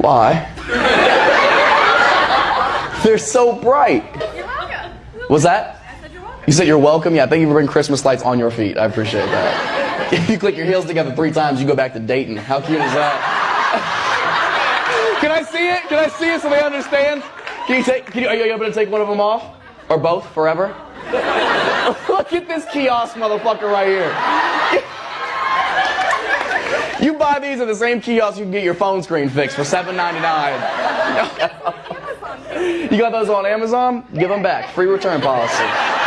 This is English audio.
Why? They're so bright. You're welcome. Was that? I said you're welcome. You said you're welcome? Yeah, thank you for bringing Christmas lights on your feet. I appreciate that. If you click your heels together three times, you go back to Dayton. How cute is that? Can I see it? Can I see it so they understand? Can you take, can you, are you able to take one of them off? Or both forever? Look at this kiosk motherfucker right here. These at the same kiosk you can get your phone screen fixed for $7.99. You got those on Amazon? Give them back. Free return policy.